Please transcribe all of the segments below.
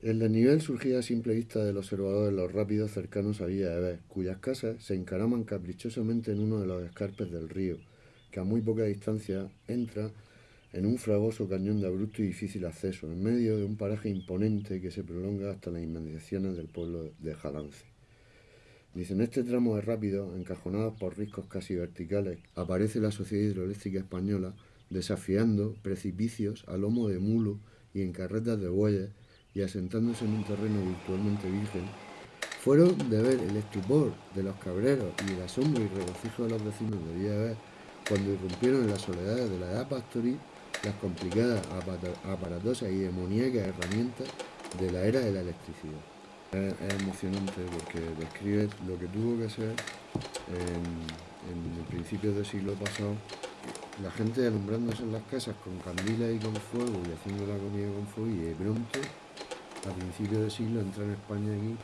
El desnivel surgía a simple vista del observador de los rápidos cercanos a Villa de Bes, cuyas casas se encaraman caprichosamente en uno de los escarpes del río, que a muy poca distancia entra en un fragoso cañón de abrupto y difícil acceso, en medio de un paraje imponente que se prolonga hasta las inmediaciones del pueblo de Jalance. Dice, en este tramo de rápido, encajonados por riscos casi verticales, aparece la Sociedad Hidroeléctrica Española desafiando precipicios a lomo de mulo y en carretas de bueyes y asentándose en un terreno virtualmente virgen, fueron de ver el estupor de los cabreros y el asombro y regocijo de los vecinos de Villa cuando irrumpieron en las soledades de la edad pastoril las complicadas, aparatosas y demoníacas herramientas de la era de la electricidad. Es, emocionante porque describe lo que tuvo que ser en, en principios del siglo pasado la gente alumbrándose en las casas con candilas y con fuego y haciendo la comida con fuego y de pronto a principios del siglo entra en España aquí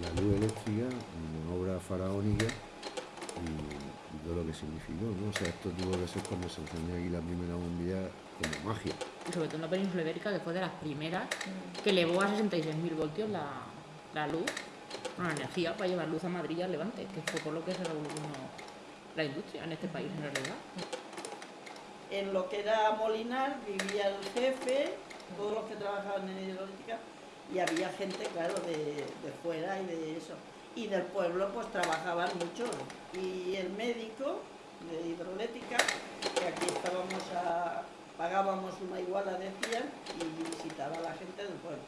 la luz eléctrica, una obra faraónica y, todo lo que significó, ¿no? O sea, esto tuvo que ser cuando se encendió aquí la primera bombilla como magia. Y sobre todo en la península ibérica, que fue de las primeras, que elevó a 66.000 voltios la, la luz, la energía para llevar luz a Madrid y al Levante, que fue por lo que se revolucionó la industria en este país en realidad. En lo que era Molinar vivía el jefe, todos los que trabajaban en hidroeléctrica, y había gente, claro, de, fuera y de eso. Y del pueblo pues trabajaban mucho. Y el médico de hidroeléctrica, que aquí estábamos a, pagábamos una iguala, decían, y visitaba a la gente del pueblo.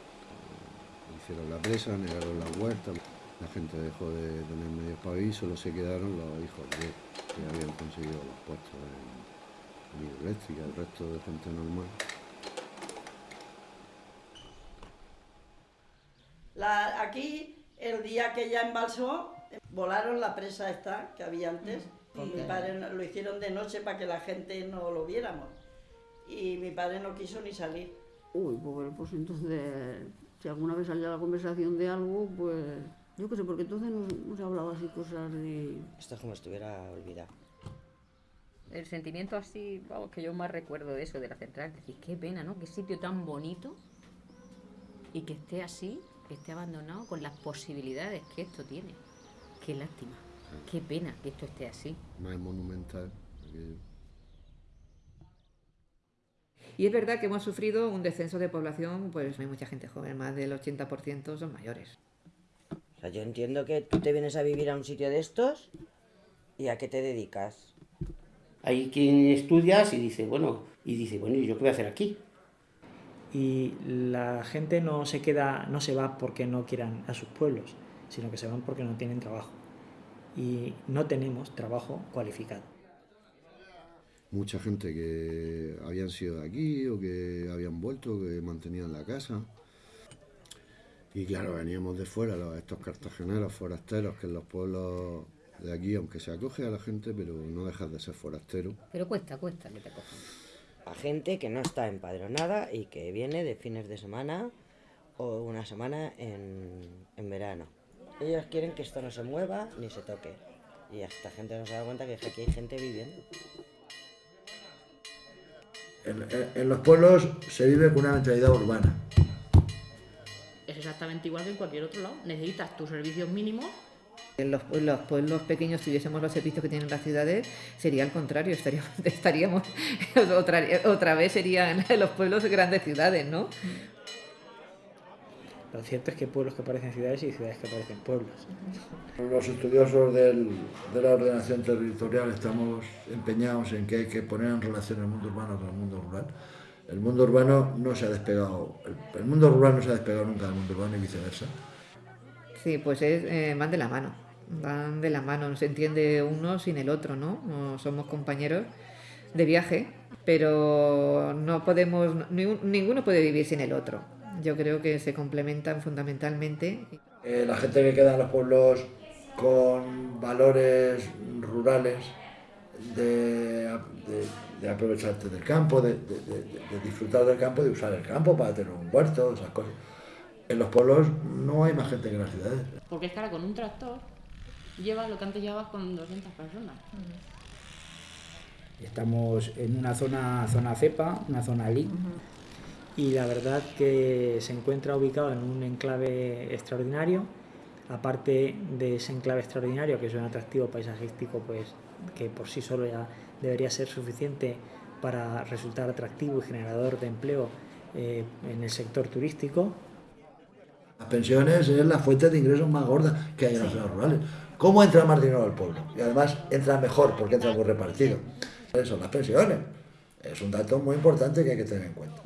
Hicieron la presa, negaron la huerta, la gente dejó de tener para vivir, solo se quedaron los hijos de, que habían conseguido los puestos en, en hidroeléctrica, el resto de gente normal. Aquí, el día que ya embalsó, volaron la presa esta que había antes. Y mi padre lo hicieron de noche para que la gente no lo viéramos. Y mi padre no quiso ni salir. Uy, pues, pues entonces, si alguna vez salía la conversación de algo, pues yo qué sé, porque entonces no, se hablaba así cosas de... Esto es como si estuviera olvidado. El sentimiento así, vamos, que yo más recuerdo de eso, de la central, decir, qué pena, ¿no? Qué sitio tan bonito y que esté así que esté abandonado con las posibilidades que esto tiene. Qué lástima, qué pena que esto esté así. Más monumental. Y es verdad que hemos sufrido un descenso de población, pues no hay mucha gente joven, más del 80% son mayores. O sea, yo entiendo que tú te vienes a vivir a un sitio de estos y a qué te dedicas. Hay quien estudias y dice, bueno, y dice, bueno, ¿y yo qué voy a hacer aquí? Y la gente no se queda, no se va porque no quieran a sus pueblos, sino que se van porque no tienen trabajo y no tenemos trabajo cualificado. Mucha gente que habían sido de aquí o que habían vuelto, que mantenían la casa. Y claro, veníamos de fuera, estos cartageneros forasteros que en los pueblos de aquí, aunque se acoge a la gente, pero no dejas de ser forastero. Pero cuesta, cuesta que te cojan a gente que no está empadronada y que viene de fines de semana o una semana en, verano. Ellos quieren que esto no se mueva ni se toque. Y esta gente no se da cuenta que aquí hay gente viviendo. En, los pueblos se vive con una mentalidad urbana. Es exactamente igual que en cualquier otro lado. Necesitas tus servicios mínimos en los, pueblos pequeños, si tuviésemos los servicios que tienen las ciudades, sería al contrario, estaríamos, estaríamos otra, otra vez serían los pueblos grandes ciudades, ¿no? Lo cierto es que hay pueblos que parecen ciudades y ciudades que parecen pueblos. Los estudiosos de la ordenación territorial estamos empeñados en que hay que poner en relación el mundo urbano con el mundo rural. El mundo urbano no se ha despegado, el, mundo rural no se ha despegado nunca del mundo urbano y viceversa. Sí, pues es, eh, van de la mano, van de la mano, no se entiende uno sin el otro, ¿no? somos compañeros de viaje, pero no podemos, ninguno puede vivir sin el otro. Yo creo que se complementan fundamentalmente. Eh, la gente que queda en los pueblos con valores rurales, de, aprovecharte del campo, de, de, disfrutar del campo, de usar el campo para tener un huerto, esas cosas en los pueblos no hay más gente que en las ciudades. Porque es que ahora con un tractor llevas lo que antes llevabas con 200 personas. Estamos en una zona, zona cepa, una zona LI, y la verdad que se encuentra ubicado en un enclave extraordinario. Aparte de ese enclave extraordinario, que es un atractivo paisajístico, pues que por sí solo ya debería ser suficiente para resultar atractivo y generador de empleo eh, en el sector turístico. Las pensiones es la fuente de ingresos más gorda que hay en las zonas rurales. ¿Cómo entra más dinero al pueblo? Y además entra mejor porque entra muy repartido. Son las pensiones. Es un dato muy importante que hay que tener en cuenta.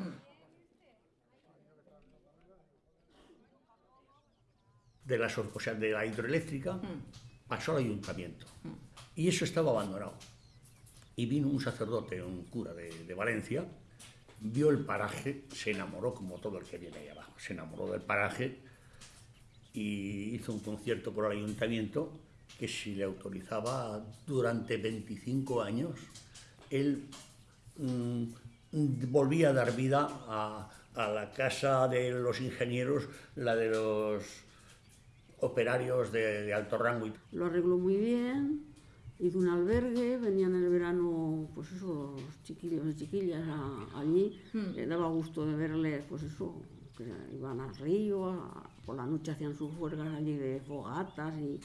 De la, o sea, de la hidroeléctrica pasó al ayuntamiento. Y eso estaba abandonado. Y vino un sacerdote, un cura de, de Valencia, vio el paraje, se enamoró como todo el que viene ahí abajo, se enamoró del paraje y hizo un concierto por el ayuntamiento que si le autorizaba durante 25 años, él mm, volvía a dar vida a, a la casa de los ingenieros, la de los operarios de, de alto rango. Lo arregló muy bien, hizo un albergue, venían en el verano, pues eso, los chiquillos y chiquillas a- allí, le daba gusto de verles, pues eso, que iban al río, a- por la noche hacían sus juergas allí de fogatas y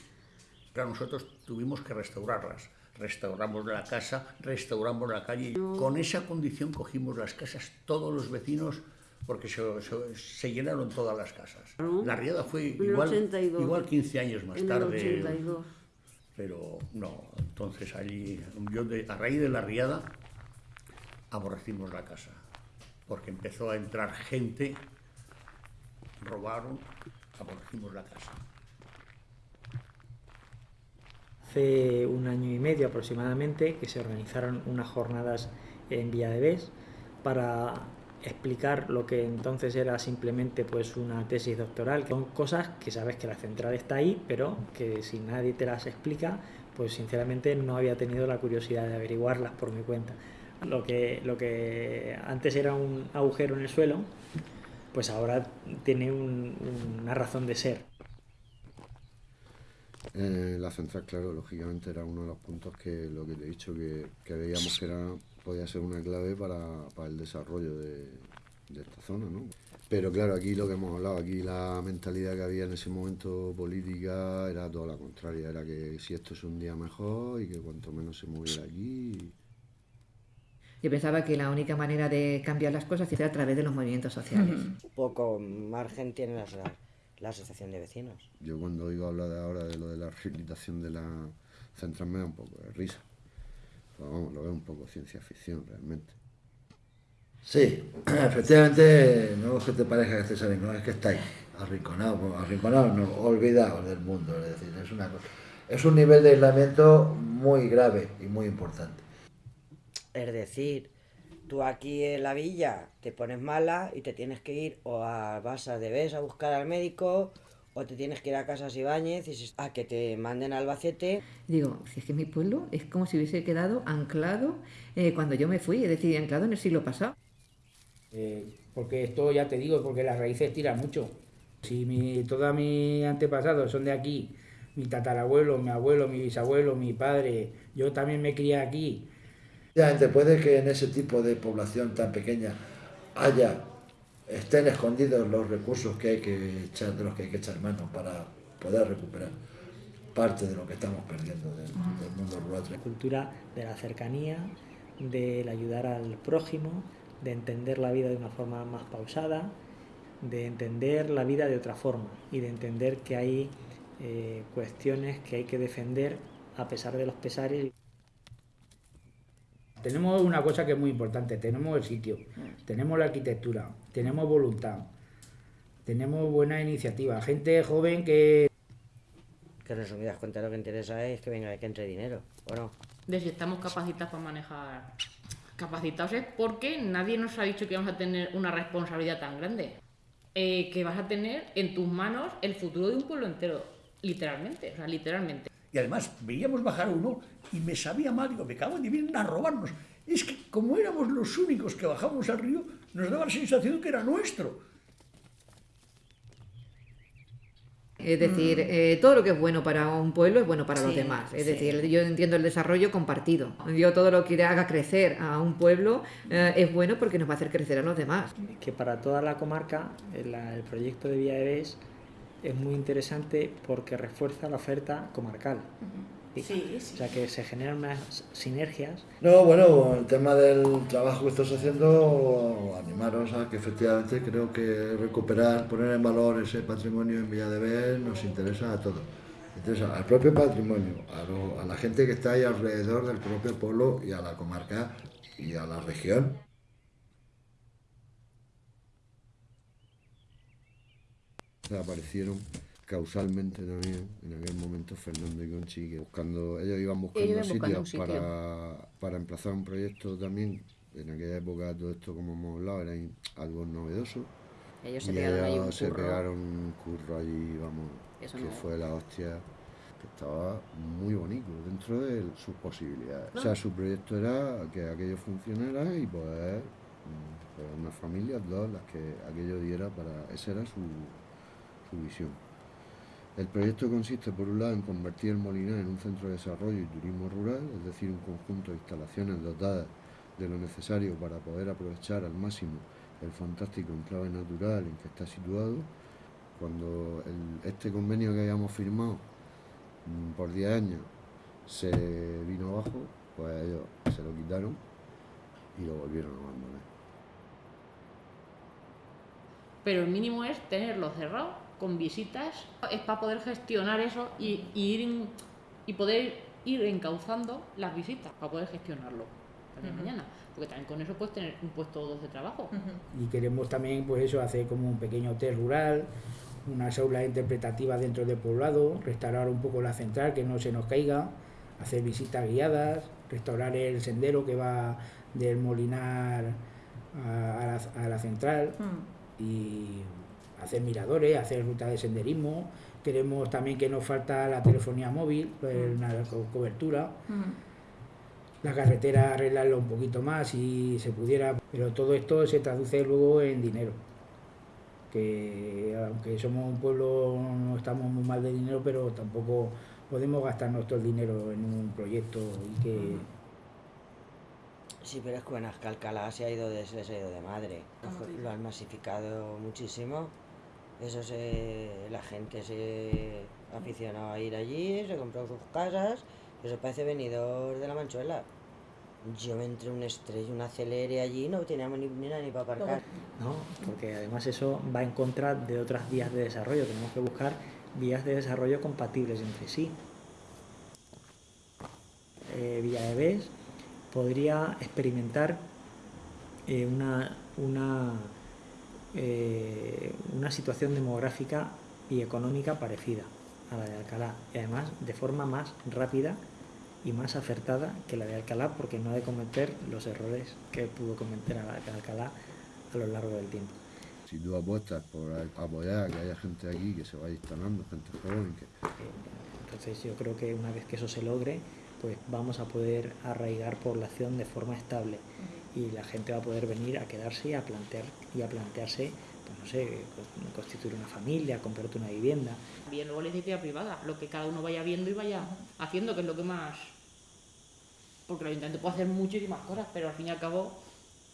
Claro, nosotros tuvimos que restaurarlas. Restauramos la casa, restauramos la calle. Con esa condición cogimos las casas, todos los vecinos, porque se, se- se llenaron todas las casas. La riada fue igual, 82. igual 15 años más en el tarde. 82. Pero no, entonces allí, yo de- a raíz de la riada, aborrecimos la casa. Porque empezó a entrar gente, robaron, aborrecimos la casa. Hace un año y medio aproximadamente que se organizaron unas jornadas en Villa de Bes para explicar lo que entonces era simplemente pues una tesis doctoral, que son cosas que sabes que la central está ahí, pero que si nadie te las explica, pues sinceramente no había tenido la curiosidad de averiguarlas por mi cuenta. Lo que, lo que antes era un agujero en el suelo, pues ahora tiene un- una razón de ser. Eh, la central, claro, lógicamente era uno de los puntos que lo que te he dicho, que, que veíamos que era, podía ser una clave para, para el desarrollo de, de esta zona, ¿no? Pero claro, aquí lo que hemos hablado, aquí la mentalidad que había en ese momento política era toda la contraria, era que si esto es un día mejor y que cuanto menos se moviera aquí. Yo pensaba que la única manera de cambiar las cosas era a través de los movimientos sociales. Poco margen tiene la, la asociación de vecinos. Yo cuando oigo hablar de ahora de lo de la rehabilitación de la central me da un poco de risa. Pero vamos, lo veo un poco ciencia ficción realmente. Sí, efectivamente, no es que te parezca que estés arrinconado, es que estáis arrinconados, bueno, arrinconados, no, olvidados del mundo, es decir, es, una, cosa- es un nivel de aislamiento muy grave y muy importante. Es decir, tú aquí en la villa te pones mala y te tienes que ir o a vas a debes a buscar al médico o te tienes que ir a Casas Ibáñez y si- a que te manden a Albacete. Digo, si es que mi pueblo es como si hubiese quedado anclado eh, cuando yo me fui, es decir, anclado en el siglo pasado. Eh, porque esto ya te digo, porque las raíces tiran mucho. Si mi, todos mis antepasados son de aquí, mi tatarabuelo, mi abuelo, mi bisabuelo, mi padre, yo también me crié aquí. Efectivamente, puede que en ese tipo de población tan pequeña haya, estén escondidos los recursos que hay que echar, de los que hay que echar mano para poder recuperar parte de lo que estamos perdiendo del, del mundo rural. cultura de la cercanía, del ayudar al prójimo, de entender la vida de una forma más pausada, de entender la vida de otra forma y de entender que hay eh, cuestiones que hay que defender a pesar de los pesares. Tenemos una cosa que es muy importante, tenemos el sitio, tenemos la arquitectura, tenemos voluntad, tenemos buena iniciativa, gente joven que Que en resumidas cuentas lo que interesa es que venga, que entre dinero, ¿o no? de si estamos capacitados para manejar. Capacitados es porque nadie nos ha dicho que vamos a tener una responsabilidad tan grande. Eh, que vas a tener en tus manos el futuro de un pueblo entero. Literalmente, o sea, literalmente. Y además veíamos bajar a uno y me sabía mal, digo, me cago en vienen a robarnos. Es que como éramos los únicos que bajamos al río, nos daba la sensación que era nuestro. Es decir, Mm. eh, todo lo que es bueno para un pueblo es bueno para los demás. Es sí. decir, yo entiendo el desarrollo compartido. Yo todo lo que haga crecer a un pueblo eh, es bueno porque nos va a hacer crecer a los demás. que para toda la comarca el, la- el proyecto de Vía de Bes es muy interesante porque refuerza la oferta comarcal. Sí, sí. O sea que se generan unas sinergias. No, bueno, el tema del trabajo que estás haciendo, animaros a que efectivamente creo que recuperar, poner en valor ese patrimonio en Villa de Ver nos interesa a todos. Interesa al propio patrimonio, a, lo- a la gente que está ahí alrededor del propio pueblo y a la comarca y a la región. Aparecieron causalmente también en aquel momento Fernando y Conchi que buscando ellos iban buscando, Ellos iban buscando sitios sitio. para, para emplazar un proyecto también en aquella época todo esto como hemos hablado era algo novedoso Ellos se y pegaron un se curro. pegaron un curro allí vamos Eso que no. fue la hostia que estaba muy bonito dentro de sus posibilidades o sea su proyecto era que aquello funcionara y poder mm, pues, una familia dos las que aquello diera para esa era su, el proyecto consiste, por un lado, en convertir el Molinar en un centro de desarrollo y turismo rural, es decir, un conjunto de instalaciones dotadas de lo necesario para poder aprovechar al máximo el fantástico enclave natural en que está situado. Cuando este convenio que habíamos firmado mm, por 10 años se vino abajo, pues ellos se lo quitaron y lo volvieron a abandonar. Pero el mínimo es tenerlo cerrado, con visitas, es para poder gestionar eso y, y ir y poder ir encauzando las visitas, para poder gestionarlo Ujú. mañana. Porque también con eso puedes tener un puesto o dos de trabajo. Y queremos también, pues eso, hacer como un pequeño hotel rural, unas aulas interpretativas dentro del poblado, restaurar un poco la central, que no se nos caiga, hacer visitas guiadas, restaurar el sendero que va del Molinar a, a la, a la central y hacer miradores, hacer rutas de senderismo. Queremos también que nos falta la telefonía móvil, pues, una co- cobertura la carretera arreglarlo un poquito más si se pudiera, pero todo esto se traduce luego en dinero. Que aunque somos un pueblo no estamos muy mal de dinero, pero tampoco podemos gastarnos todo el dinero en un proyecto y que Sí, pero es que Benasca Alcalá se ha ido de, se ha ido de madre. Lo han masificado muchísimo. Eso se, la gente se ha aficionado a ir allí, se compró sus casas. Eso parece venidor de la Manchuela. Yo me entré un estrés, un acelere allí, no teníamos ni, ni ni para aparcar. ¿no? Porque además eso va en contra de otras vías de desarrollo. Tenemos que buscar vías de desarrollo compatibles entre sí. Eh, Villa de Bes podría experimentar eh, una, una, eh, una situación demográfica y económica parecida a la de Alcalá y además de forma más rápida y más acertada que la de Alcalá porque no ha de cometer los errores que pudo cometer a la de Alcalá a lo largo del tiempo. Si tú apuestas por apoyar que haya gente aquí que se vaya instalando, gente joven, que Entonces yo creo que una vez que eso se logre, pues vamos a poder arraigar población de forma estable y la gente va a poder venir a quedarse y a plantear y a plantearse, pues no sé, co- constituir una familia, comprarte una vivienda. Bien, luego la iniciativa privada, lo que cada uno vaya viendo y vaya haciendo, que es lo que más. Porque el ayuntamiento puede hacer muchísimas cosas, pero al fin y al cabo,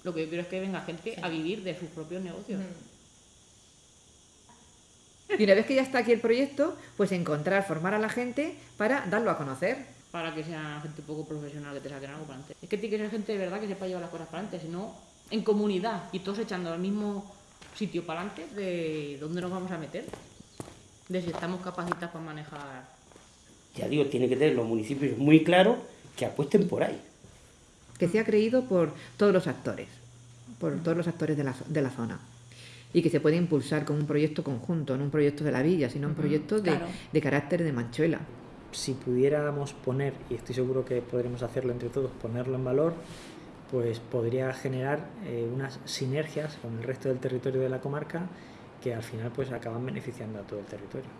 lo que yo quiero es que venga gente a vivir de sus propios negocios. Y una vez que ya está aquí el proyecto, pues encontrar, formar a la gente para darlo a conocer. Para que sea gente poco profesional que te saquen algo para adelante. Es que tiene que ser gente de verdad que sepa llevar las cosas para adelante, si no, en comunidad y todos echando al mismo sitio para adelante, de dónde nos vamos a meter, de si estamos capacitados para manejar. Ya digo, tiene que tener los municipios muy claro que apuesten por ahí. Que sea creído por todos los actores, por todos los actores de la, de la zona. Y que se puede impulsar con un proyecto conjunto, no un proyecto de la villa, sino un proyecto de, claro. de carácter de Manchuela. Si pudiéramos poner, y estoy seguro que podremos hacerlo entre todos, ponerlo en valor, pues podría generar eh, unas sinergias con el resto del territorio de la comarca que al final pues acaban beneficiando a todo el territorio.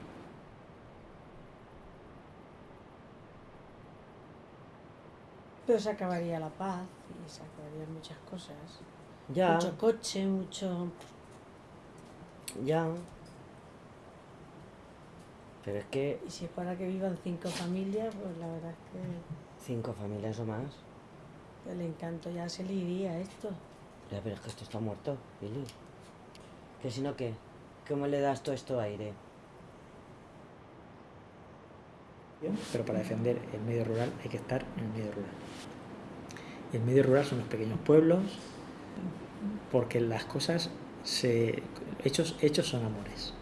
Pero se acabaría la paz y se acabarían muchas cosas. Ya. Mucho coche, mucho... Ya. Pero es que Y si es para que vivan cinco familias, pues la verdad es que cinco familias o más. el encanto ya se le iría esto. Ya, pero es que esto está muerto, Billy. Que si no, ¿qué? ¿Cómo le das todo esto aire? pero para defender el medio rural hay que estar en el medio rural. Y el medio rural son los pequeños pueblos, porque las cosas se hechos hechos son amores.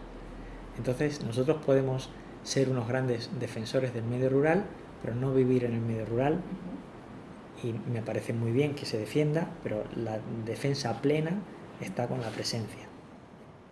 Entonces nosotros podemos ser unos grandes defensores del medio rural, pero no vivir en el medio rural. Y me parece muy bien que se defienda, pero la defensa plena está con la presencia.